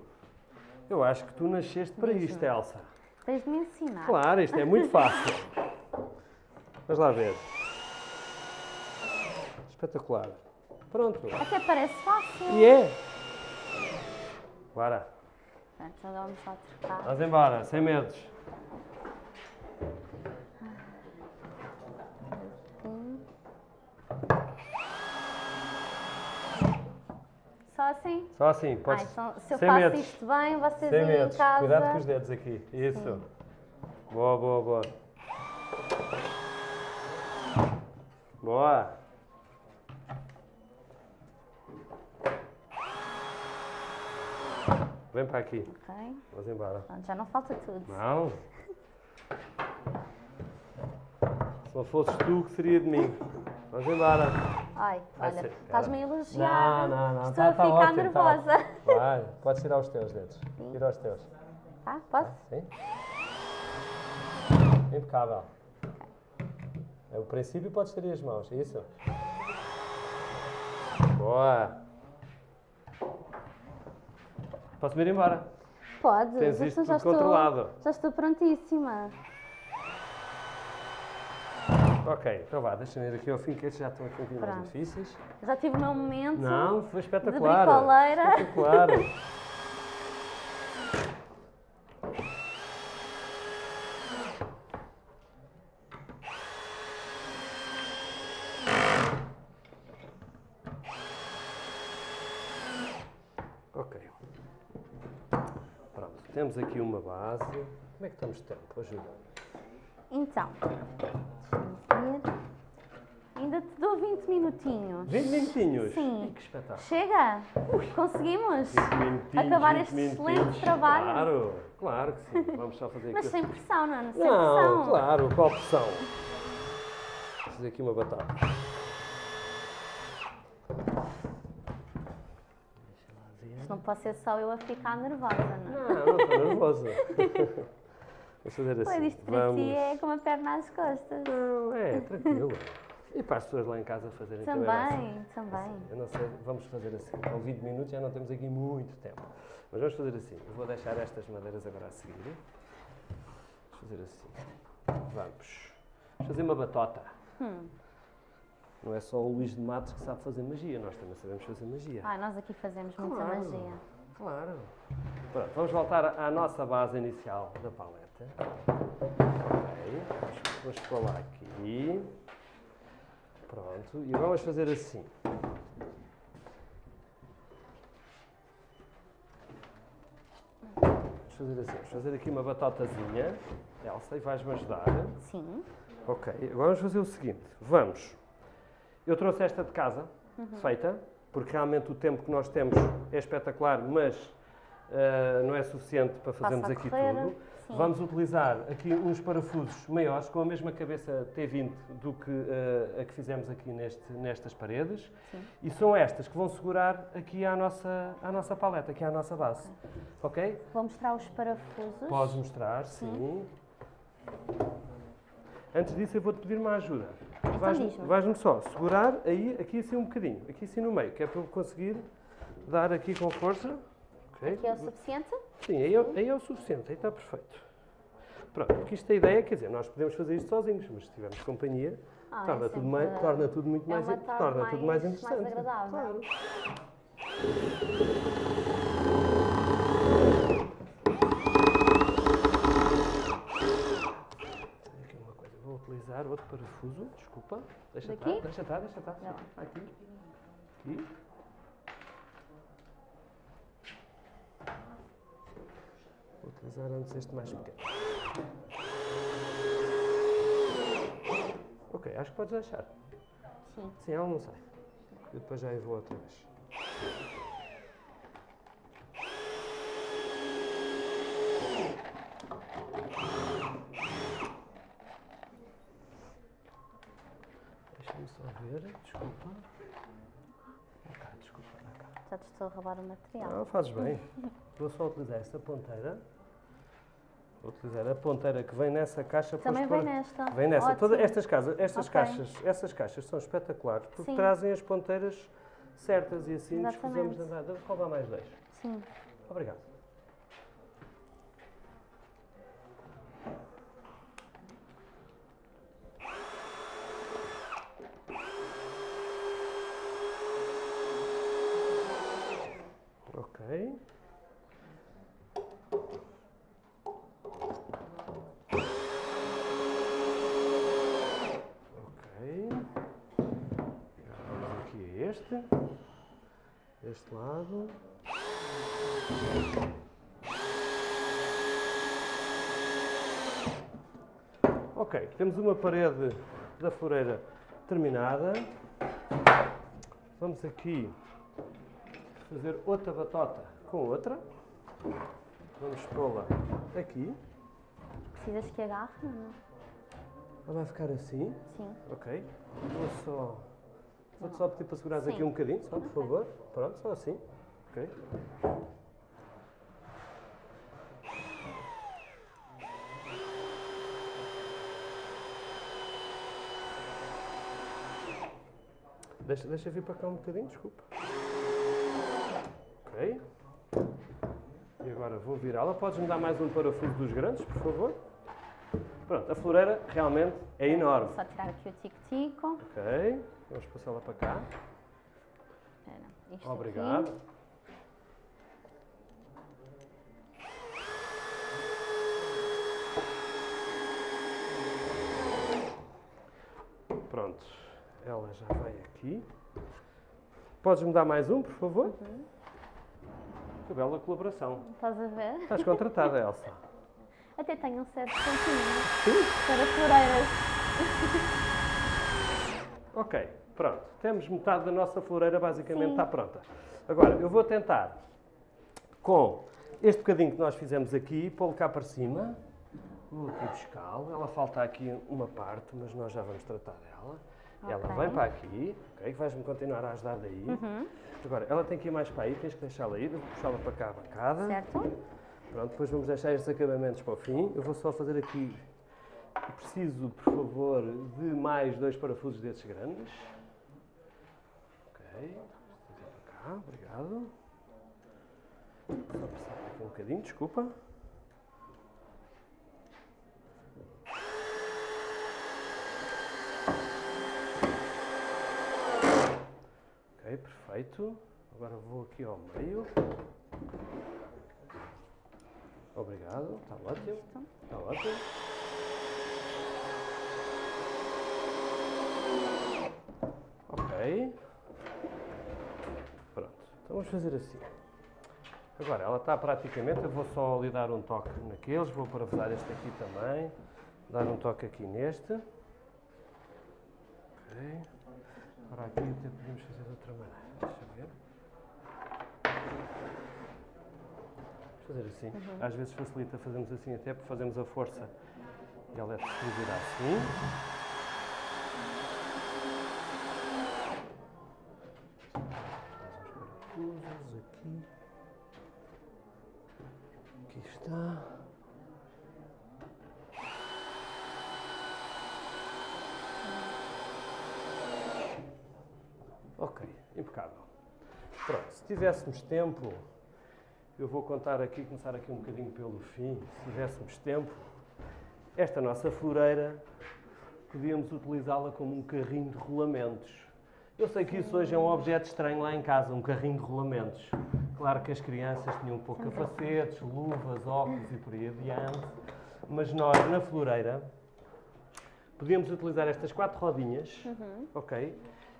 Eu acho que tu nasceste para isto, Elsa. tens de me ensinar. Claro, isto é muito fácil. Vamos lá ver. Espetacular. Pronto. Até parece fácil. E é. Bora. Agora vamos lá trocar. Vamos embora, sem medos. Só assim? Só assim, Ah, podes. então, se eu sem faço medos. isto bem, vocês Sem aí medos. em casa. Cuidado com os dedos aqui. Isso. Boa, boa, boa. Boa. Vem para aqui. Ok. Vamos embora. Já não falta tudo. Não. Se não fosses tu, que seria de mim. Vamos embora. Ai, Vai olha, ser- estás-me a elogiar. Não, não, não. Estou Tá- a tá ficar ótimo, tá nervosa. ótimo. Vai, podes tirar os teus dedos. Tira os teus. Tá? Posso? Sim? Impecável. É o princípio podes ter as mãos, é isso? Boa! Posso-me ir embora? Pode. Tens já isto estou- já tudo estou, controlado. Já estou prontíssima. Ok, então vá, deixa-me ir aqui ao fim, que estes já estão aqui um bocadinho mais Pronto. difíceis. Já tive o meu momento. Não, foi espetacular. bricoleira. Espetacular. Ok. Pronto, temos aqui uma base. Como é que estamos de tempo? Ajuda. Então. Ainda te dou 20 minutinhos. 20 minutinhos? Sim. Que espetáculo. Chega! Conseguimos 20 minutinhos, acabar 20 este excelente trabalho. Claro, claro que sim. Vamos só fazer aqui. Mas sem pressão, não é? Sem Não, pressão. claro, qual pressão? Vou fazer aqui uma batata. Ver. Não pode ser só eu a ficar nervosa, não é? Não, não estou nervosa. Fazer assim. Pois isto para Vamos. ti é com uma perna às costas. Não, é, tranquilo. E para as pessoas lá em casa fazerem também. vai ser. Também, também. Eu não sei, vamos fazer assim. Com 20 minutos já não temos aqui muito tempo. Mas vamos fazer assim. Eu vou deixar estas madeiras agora a seguir. Vamos fazer assim. Vamos. Vamos fazer uma batota. Hum. Não é só o Luís de Matos que sabe fazer magia, nós também sabemos fazer magia. Ai, nós aqui fazemos muita Claro. magia. Claro. Pronto, vamos voltar à nossa base inicial da paleta. Ok, vamos, vamos lá aqui. Pronto, e vamos fazer assim. Vamos fazer assim, vamos fazer aqui uma batotazinha. Elsa, e vais-me ajudar. Sim. Ok, agora vamos fazer o seguinte. Vamos. Eu trouxe esta de casa, feita, porque realmente o tempo que nós temos é espetacular, mas ah, não é suficiente para fazermos aqui tudo. Sim. Vamos utilizar aqui uns parafusos maiores, com a mesma cabeça T20 do que ah, a que fizemos aqui neste, nestas paredes. Sim. E são estas que vão segurar aqui à nossa, à nossa paleta, aqui à nossa base. Ok? Vou mostrar os parafusos. Podes mostrar, sim. Antes disso, eu vou-te pedir uma ajuda. Vais-me Então vais-me só segurar aí, aqui assim um bocadinho, aqui assim no meio, que é para eu conseguir dar aqui com força. Ok? Aqui é o suficiente? Sim, aí é, aí é o suficiente, aí está perfeito. Pronto, porque isto é a ideia, quer dizer, nós podemos fazer isto sozinhos, mas se tivermos companhia, Ah, é torna, tudo sempre- mais, torna tudo muito é mais, torna tudo mais mais- mais interessante. agradável. Claro. Tenho aqui uma coisa, vou utilizar outro parafuso, desculpa. Deixa estar, deixa estar, deixa estar. Aqui. Aqui. Utilizar antes este mais pequeno. Ok, acho que podes deixar. Sim. Sim, ela não sai. Eu depois já vou outra vez. Deixa-me só ver, desculpa. Cá, desculpa, cá. Já te estou a roubar o material. Não, fazes bem. Vou só utilizar esta ponteira. Vou utilizar a ponteira que vem nessa caixa. Também vem nesta. Vem nessa. Ótimo. Todas estas, casas, estas Ok. caixas, essas caixas são espetaculares porque Sim. trazem as ponteiras certas e assim nos Exatamente. escusamos de andar. Devo roubar mais dois. Sim. Obrigado. Ok. Vamos aqui a este. Este lado. Ok, temos uma parede da floreira terminada. Vamos aqui fazer outra batota com outra. Vamos pô-la aqui. Precisas que agarre? Não. Ela vai ficar assim. Sim. Ok. Vou só. Vou-te só pedir para segurares aqui um bocadinho, só por favor. Pronto, só assim. Ok. Deixa, deixa vir para cá um bocadinho, desculpa. Ok. E agora vou virá-la. Podes-me dar mais um parafuso dos grandes, por favor? Pronto, a floreira realmente é enorme. Só tirar aqui o tico-tico. Ok, vamos passá-la para cá. Espera, isto Obrigado. aqui. Pronto, ela já vai aqui. Podes-me dar mais um, por favor? Que bela colaboração. Estás a ver? Estás contratada, Elsa. Até tenho um certo sentido para floreiras. Ok, pronto. Temos metade da nossa floreira basicamente Sim. está pronta. Agora, eu vou tentar com este bocadinho que nós fizemos aqui, pô-lo cá para cima. Vou aqui buscá-lo. Ela falta aqui uma parte, mas nós já vamos tratar dela. Ela Ok. vem para aqui, ok? Vais-me continuar a ajudar daí. Uhum. Agora, ela tem que ir mais para aí, tens que deixá-la ir. Puxá-la para cá a bancada. Certo? Pronto, depois vamos deixar estes acabamentos para o fim. Eu vou só fazer aqui. Preciso, por favor, de mais dois parafusos desses grandes. Ok. Para cá, obrigado. Só passar aqui um bocadinho, desculpa. Ok, perfeito. Agora vou aqui ao meio. Obrigado, está ótimo. Está ótimo. Ok. Pronto, então vamos fazer assim. Agora, ela está praticamente, eu vou só lhe dar um toque naqueles, vou parafusar este aqui também, dar um toque aqui neste. Ok. Agora aqui podemos fazer de outra maneira. Deixa eu ver. Vamos fazer assim. Às vezes facilita fazermos assim até porque fazemos a força e ela é distribuída assim. Aqui. Aqui está. Ok, impecável. Pronto, se tivéssemos tempo, eu vou contar aqui, começar aqui um bocadinho pelo fim. Se tivéssemos tempo, esta nossa floreira, podíamos utilizá-la como um carrinho de rolamentos. Eu sei que isso hoje é um objeto estranho lá em casa, um carrinho de rolamentos. Claro que as crianças tinham um pouco capacetes, luvas, óculos e por aí adiante, mas nós, na floreira, podíamos utilizar estas quatro rodinhas, Uhum. ok?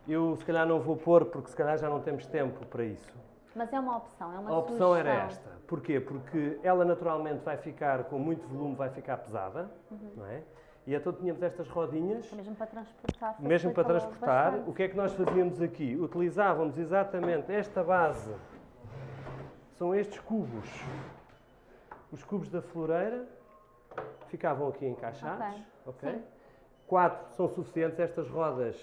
Eu se calhar não vou pôr porque se calhar já não temos tempo para isso. Mas é uma opção, é uma A opção era sugestão. esta. Porquê? Porque ela naturalmente vai ficar com muito volume, vai ficar pesada, Uhum. não é? E então tínhamos estas rodinhas, Mesmo para transportar. mesmo para transportar. bastante. O que é que nós fazíamos aqui? Utilizávamos exatamente esta base. São estes cubos. Os cubos da floreira ficavam aqui encaixados, ok? Sim. Quatro são suficientes. Estas rodas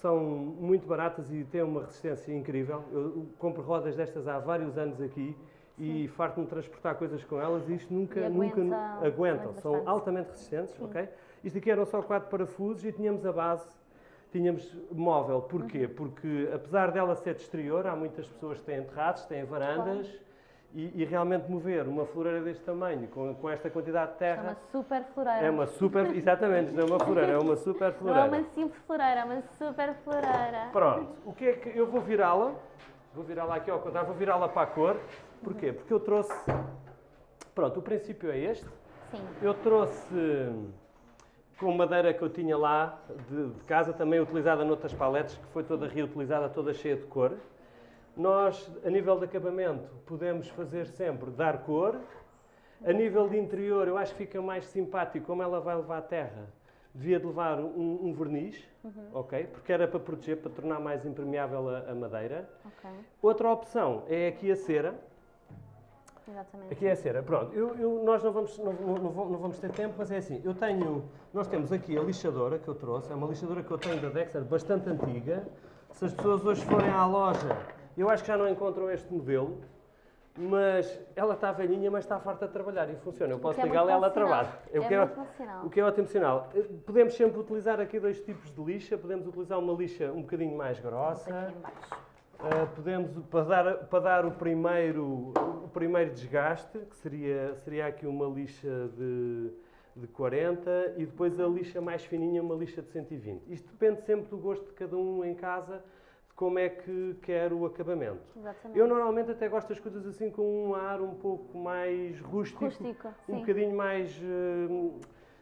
são muito baratas e têm uma resistência incrível. Eu compro rodas destas há vários anos aqui e farto-me de transportar coisas com elas e isto nunca, E nunca aguenta- aguentam. aguenta São bastante. altamente resistentes, ok? Isto aqui eram só quatro parafusos e tínhamos a base, tínhamos móvel. Porquê? Uhum. Porque apesar dela ser de exterior, há muitas pessoas que têm terraços, têm varandas e, e realmente mover uma floreira deste tamanho com, com esta quantidade de É terra uma super floreira. é uma super, exatamente, não é uma floreira, é uma super Não é floreira. uma simples floreira, é uma super floreira. Pronto, o que é que eu vou virá-la? Vou virá-la aqui ao contrário, vou virá-la para a cor. Porquê? Porque eu trouxe. Pronto, o princípio é este. Sim. Eu trouxe com madeira que eu tinha lá de, de casa, também utilizada noutras paletes, que foi toda reutilizada, toda cheia de cor. Nós, a nível de acabamento, podemos fazer sempre dar cor. A nível de interior, eu acho que fica mais simpático, como ela vai levar a terra, devia de levar um, um verniz, ok? Porque era para proteger, para tornar mais impermeável a, a madeira. Ok. Outra opção é aqui a cera. Exatamente. Aqui é a cera. Pronto, eu, eu- nós não vamos, não, não- não vamos ter tempo, mas é assim, eu tenho, nós temos aqui a lixadora que eu trouxe, é uma lixadora que eu tenho da Dexter, bastante antiga. Se as pessoas hoje forem à loja, eu acho que já não encontram este modelo, mas ela está velhinha, mas está farta de trabalhar e funciona. Eu posso é ligá-la e ela trabalha. É o que é, sinal. o que é ótimo sinal. Eh, Podemos sempre utilizar aqui dois tipos de lixa, podemos utilizar uma lixa um bocadinho mais grossa. Uh, podemos, para dar, para dar o, primeiro, o primeiro desgaste, que seria, seria aqui uma lixa de, de 40 e depois a lixa mais fininha, uma lixa de 120. Isto depende sempre do gosto de cada um em casa, como é que quer o acabamento. Exatamente. Eu normalmente até gosto das coisas assim com um ar um pouco mais rústico, Rústico, um sim. bocadinho mais, uh,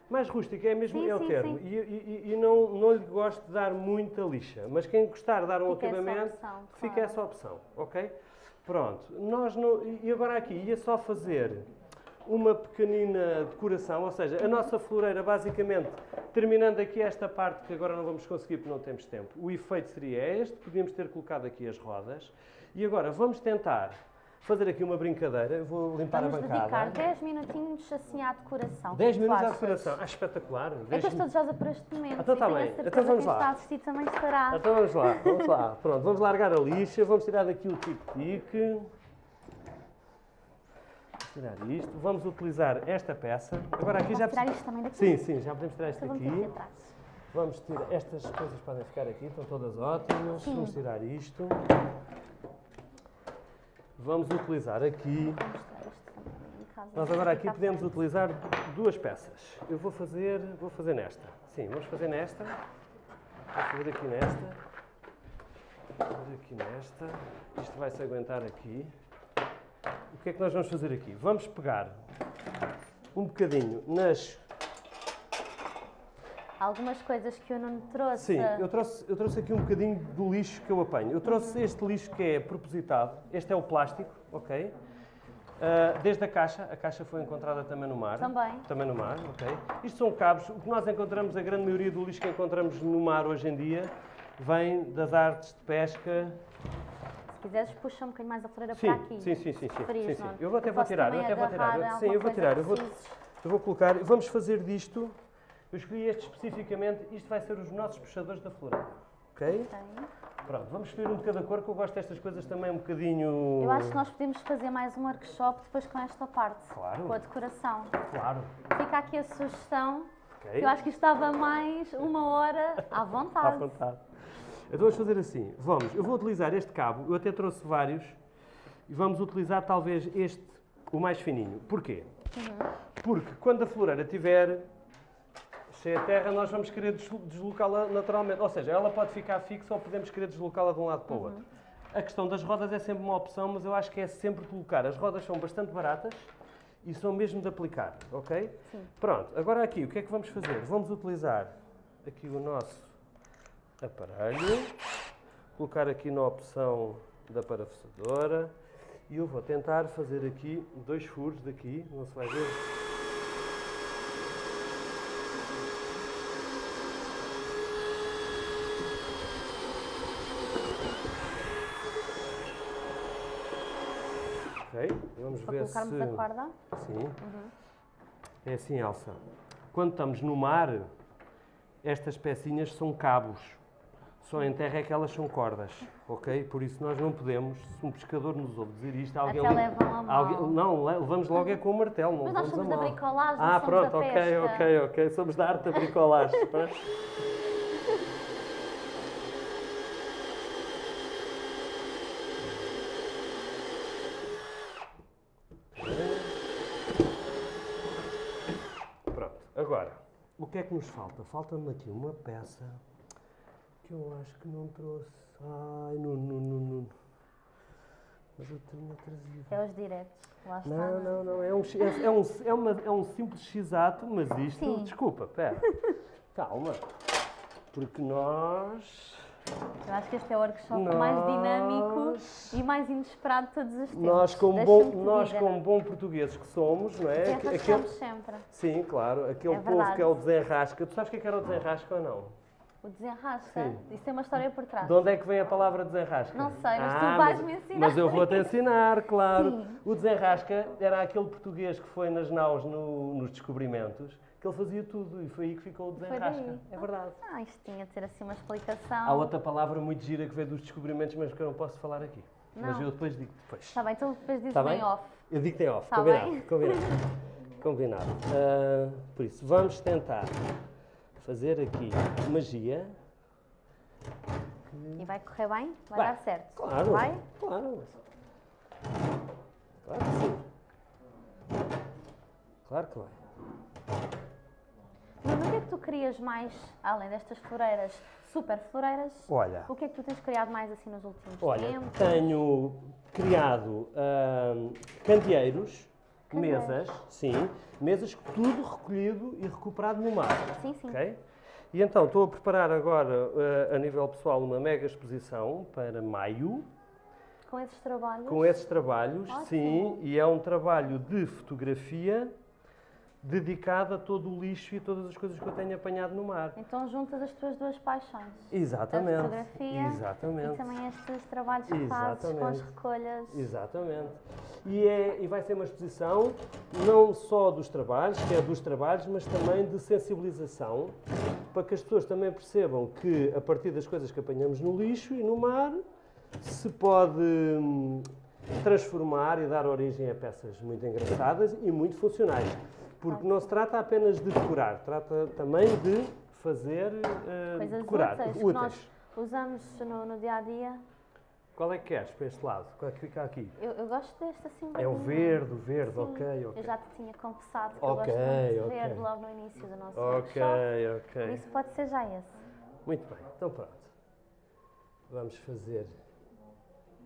mais rústico, é mesmo Sim, é o sim, termo. E, e- e não, não lhe gosto de dar muita lixa, mas quem gostar de dar um Fica essa acabamento, opção, Fica claro. essa opção, ok? Pronto, nós não, e agora aqui ia só fazer uma pequenina decoração, ou seja, a nossa floreira basicamente, terminando aqui esta parte que agora não vamos conseguir porque não temos tempo, o efeito seria este, podíamos ter colocado aqui as rodas. E agora vamos tentar fazer aqui uma brincadeira, eu vou limpar Vamos a bancada. dedicar 10 minutinhos assim à decoração. 10 O que é que tu minutos à decoração, ah, espetacular. 10 que eu estou desejosa por este momento. Então e tá a bem. Então vamos lá. está a assistir também estará. Então vamos lá, vamos lá. Pronto, vamos largar a lixa, vamos tirar daqui o tic-tic. Vamos tirar isto, vamos utilizar esta peça. Agora aqui já tirar isto também daqui? Sim, sim, já podemos tirar isto Então vamos aqui aqui. atrás. Vamos tirar, estas coisas podem ficar aqui, estão todas ótimas. Sim. Vamos tirar isto. Vamos utilizar aqui. Nós agora aqui podemos utilizar duas peças. Eu vou fazer, vou fazer nesta. Sim, vamos fazer nesta. Vou fazer aqui nesta. Vou fazer aqui nesta. Isto vai se aguentar aqui. O que é que nós vamos fazer aqui? Vamos pegar um bocadinho nas. Algumas coisas que eu não trouxe. Sim, eu trouxe, eu trouxe aqui um bocadinho do lixo que eu apanho. Eu trouxe este lixo que é propositado. Este é o plástico, ok? Ah, desde a caixa, a caixa foi encontrada também no mar. Também. Também no mar, ok. Isto são cabos. O que nós encontramos, a grande maioria do lixo que encontramos no mar hoje em dia, vem das artes de pesca. Se quiseres, puxa um bocadinho mais a floreira Sim, para aqui. sim, sim, sim, sim, sim, sim. não? Eu vou até Eu vou tirar, eu até vou tirar. agarrar Sim, eu vou tirar. Eu vou, eu vou colocar. Vamos fazer disto. Eu escolhi este especificamente. Isto vai ser os nossos puxadores da floreira. Ok? Pronto, vamos escolher um de cada cor, que eu gosto destas coisas também um bocadinho. Eu acho que nós podemos fazer mais um workshop depois com esta parte. Claro. Com a decoração. Claro. Fica aqui a sugestão. Ok. Eu acho que isto dava mais uma hora à À vontade. Então vamos fazer assim. Vamos, eu vou utilizar este cabo, eu até trouxe vários, e vamos utilizar talvez este, o mais fininho. Porquê? Porque quando a floreira estiver cheia de terra, nós vamos querer deslo- deslocá-la naturalmente. Ou seja, ela pode ficar fixa ou podemos querer deslocá-la de um lado para o outro. A questão das rodas é sempre uma opção, mas eu acho que é sempre colocar. As rodas são bastante baratas e são mesmo de aplicar, ok? Sim. Pronto, agora aqui, o que é que vamos fazer? Vamos utilizar aqui o nosso aparelho, colocar aqui na opção da parafusadora e eu vou tentar fazer aqui dois furos daqui, não se vai ver. Ok, vamos Para ver colocarmos se... a corda. Sim. É assim, Elsa. Quando estamos no mar, estas pecinhas são cabos. Só em terra é que elas são cordas, ok? Por isso nós não podemos, se um pescador nos ouve dizer isto, alguém... Até levam a alguém- não, le- levamos logo é com o martelo, não Mas nós somos da bricolagem, Ah, pronto, ok, pesca. ok, ok. Somos da arte da bricolagem. pá. Pronto, agora, o que é que nos falta? Falta-me aqui uma peça que eu acho que não trouxe. Ai, não, não, não. Mas eu tinha trazido. É os diretos. Lá está. Não, não, não. É um, é, é um, é, uma, é um simples x-ato, mas isto. Sim. Desculpa, pera. Calma. Porque nós. Eu acho que este é o workshop mais dinâmico Nós- e mais inesperado de todos os tempos. Nós, como, bom, nós como bom portugueses que somos, não é? Até Aque- arrascamos sempre. sim, claro. Aquele É povo que é o desenrasca. Tu sabes o que é que era o desenrasca ou não? O desenrasca. Sim. Isso tem uma história por trás. De onde é que vem a palavra desenrasca? Não sei, mas tu Ah, vais-me ensinar Mas eu vou-te ensinar, claro. Sim. O desenrasca era aquele português que foi nas naus no- nos descobrimentos, que ele fazia tudo e foi aí que ficou o desenrasca. É verdade. Ah, isto tinha de ter assim uma explicação. Há outra palavra muito gira que veio dos descobrimentos, mas que eu não posso falar aqui. Mas Não. eu depois digo depois. Está bem, então depois dizes Tá bem off. Eu digo que tem off, Tá combinado, bem. combinado. combinado. Ah, por isso, vamos tentar fazer aqui magia. E vai correr bem? Vai, Vai. dar certo? Claro. Vai? Claro. Claro que sim. Claro que vai. Nuno, o que é que tu querias mais, além destas floreiras, super floreiras? Olha, O que é que tu tens criado mais assim nos últimos olha, tempos? tenho criado ahm, candeeiros, Candeeiros. Mesas, sim, mesas tudo recolhido e recuperado no mar. Sim, sim. ok? E então estou a preparar agora, ah, a nível pessoal, uma mega exposição para maio. com esses trabalhos. Com esses trabalhos, Ótimo. sim, e é um trabalho de fotografia dedicado a todo o lixo e todas as coisas que eu tenho apanhado no mar. Então juntas as tuas duas paixões. Exatamente. A fotografia Exatamente. E também estes trabalhos que fazes com as Exatamente. recolhas. Exatamente. E, é, e vai ser uma exposição não só dos trabalhos, que é dos trabalhos, mas também de sensibilização, para que as pessoas também percebam que a partir das coisas que apanhamos no lixo e no mar, se pode hum, transformar e dar origem a peças muito engraçadas e muito funcionais. Porque não se trata apenas de decorar, trata também de fazer eh, Coisas decorar. úteis, que nós usamos no, no dia a dia. Qual é que queres para este lado? Qual é que fica aqui? Eu, eu gosto deste assim. É o verde, o verde, Sim, ok, ok. Eu já te tinha confessado que Ok, eu gosto muito de ok. verde logo no início do nosso Ok, workshop. Por ok. isso pode ser já esse. Muito bem, então pronto. Vamos fazer assim,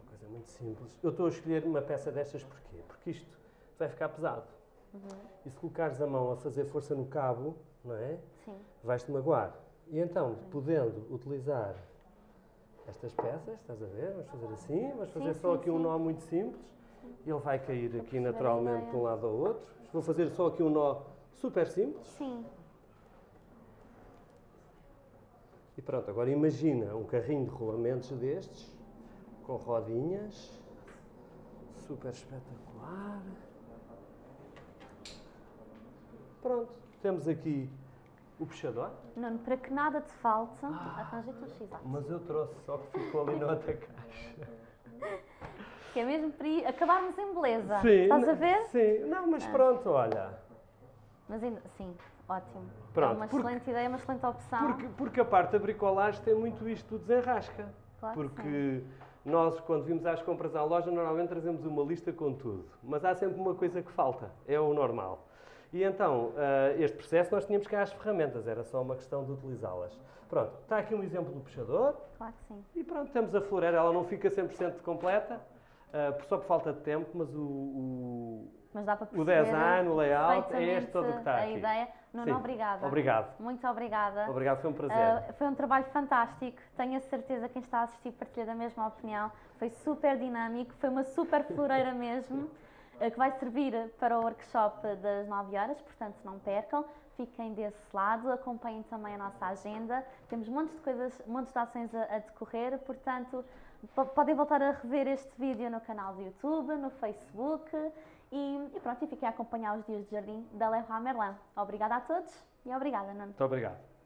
uma coisa muito simples. Eu estou a escolher uma peça destas porquê? Porque isto vai ficar pesado. Uhum. E se colocares a mão a fazer força no cabo, não é? Sim. Vais-te magoar. E então, podendo utilizar estas peças, estás a ver? Vamos fazer assim, vamos fazer Sim, só sim, aqui um sim. nó muito simples. Ele vai cair aqui naturalmente de um lado ao outro. Vou fazer só aqui um nó super simples. Sim. E pronto, agora imagina um carrinho de rolamentos destes, com rodinhas, super espetacular. Pronto, temos aqui o puxador, Nuno, para que nada te falte, Ah. arranja-te um x mas eu trouxe, só que ficou ali na outra caixa. Que é mesmo para acabarmos em beleza. Sim, Estás a ver? Sim, não, mas pronto, olha. Mas ainda, sim, ótimo. é Pronto, uma porque- excelente ideia, uma excelente opção. Porque, porque a parte da bricolagem tem muito isto do desenrasca. Claro que sim. Porque nós, quando vimos às compras à loja, normalmente trazemos uma lista com tudo. Mas há sempre uma coisa que falta, é o normal. E então, ah, este processo nós tínhamos cá as ferramentas, era só uma questão de utilizá-las. Pronto, está aqui um exemplo do puxador Claro que sim. e pronto, temos a floreira, ela não fica 100% completa, por- só por falta de tempo, mas o, o, Mas dá para o design, o layout, é este todo que está a aqui. ideia. Nuno, obrigada. Obrigado. Muito obrigada. Obrigado, foi um prazer. Uh, foi um trabalho fantástico. Tenho a certeza que quem está a assistir partilha da mesma opinião. Foi super dinâmico, foi uma super floreira mesmo, que vai servir para o workshop das 9 horas, portanto não percam. Fiquem desse lado, acompanhem também a nossa agenda. Temos montes de coisas, montes de ações a, a decorrer, portanto po- podem voltar a rever este vídeo no canal do YouTube, no Facebook e, e pronto, e fiquem a acompanhar os dias de jardim da Leroy Merlin. Obrigada a todos e obrigada, Nuno. Muito obrigado.